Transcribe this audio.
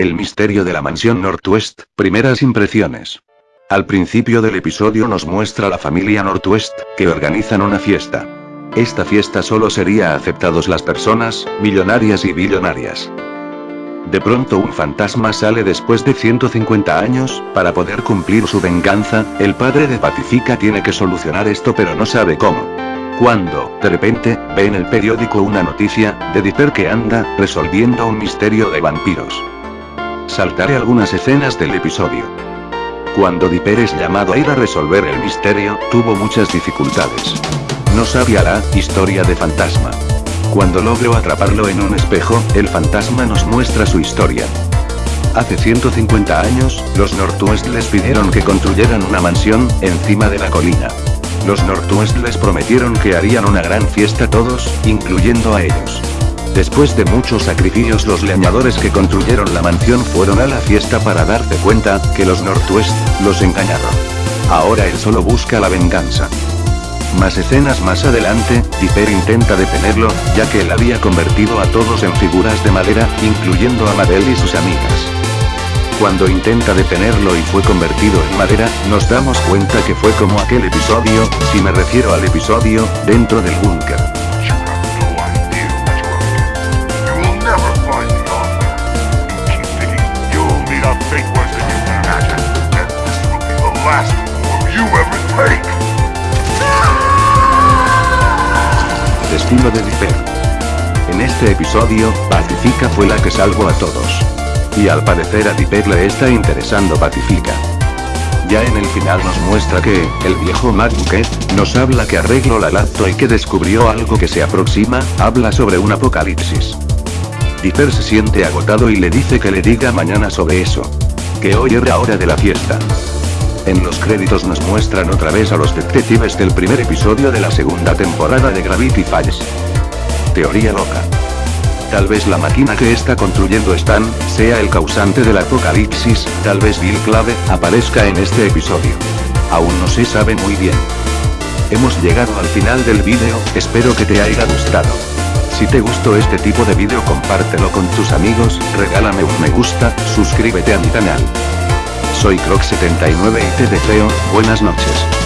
El misterio de la mansión Northwest, primeras impresiones. Al principio del episodio nos muestra la familia Northwest, que organizan una fiesta. Esta fiesta solo sería aceptados las personas, millonarias y billonarias. De pronto un fantasma sale después de 150 años, para poder cumplir su venganza, el padre de Pacifica tiene que solucionar esto pero no sabe cómo. Cuando, de repente, ve en el periódico una noticia, de Dipper que anda, resolviendo un misterio de vampiros. Saltaré algunas escenas del episodio. Cuando Dipper es llamado a ir a resolver el misterio, tuvo muchas dificultades. No sabía la historia de fantasma. Cuando logro atraparlo en un espejo, el fantasma nos muestra su historia. Hace 150 años, los Northwest les pidieron que construyeran una mansión, encima de la colina. Los Northwest les prometieron que harían una gran fiesta todos, incluyendo a ellos. Después de muchos sacrificios los leñadores que construyeron la mansión fueron a la fiesta para darse cuenta, que los Northwest, los engañaron. Ahora él solo busca la venganza. Más escenas más adelante, Dipper intenta detenerlo, ya que él había convertido a todos en figuras de madera, incluyendo a Madel y sus amigas. Cuando intenta detenerlo y fue convertido en madera, nos damos cuenta que fue como aquel episodio, si me refiero al episodio, dentro del búnker. Destino de Dipper. En este episodio, Pacifica fue la que salvó a todos. Y al parecer a Dipper le está interesando Pacifica. Ya en el final nos muestra que, el viejo Matt nos habla que arregló la laptop y que descubrió algo que se aproxima, habla sobre un apocalipsis. Dipper se siente agotado y le dice que le diga mañana sobre eso. Que hoy era hora de la fiesta. En los créditos nos muestran otra vez a los detectives del primer episodio de la segunda temporada de Gravity Falls. Teoría loca. Tal vez la máquina que está construyendo Stan, sea el causante del apocalipsis, tal vez Bill Clave, aparezca en este episodio. Aún no se sabe muy bien. Hemos llegado al final del vídeo, espero que te haya gustado. Si te gustó este tipo de vídeo compártelo con tus amigos, regálame un me gusta, suscríbete a mi canal. Soy Croc79 y te deseo, buenas noches.